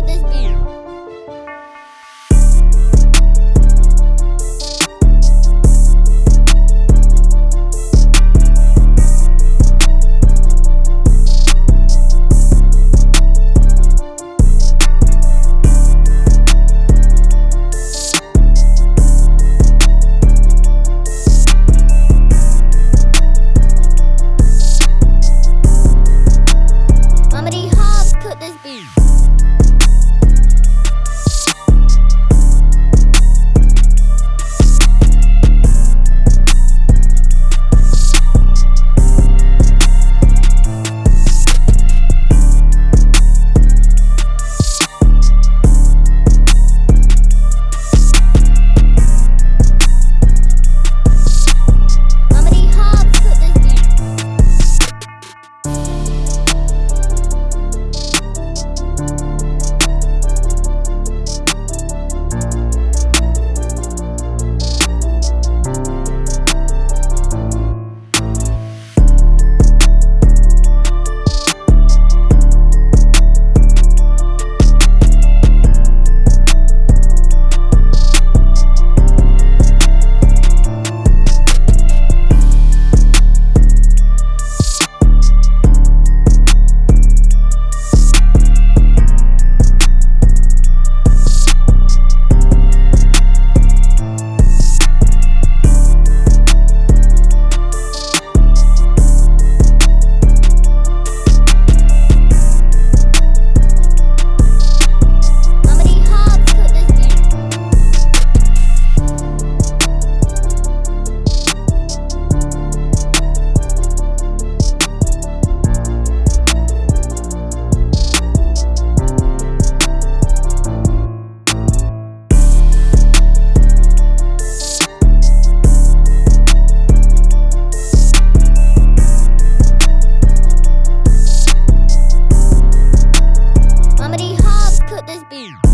this beat.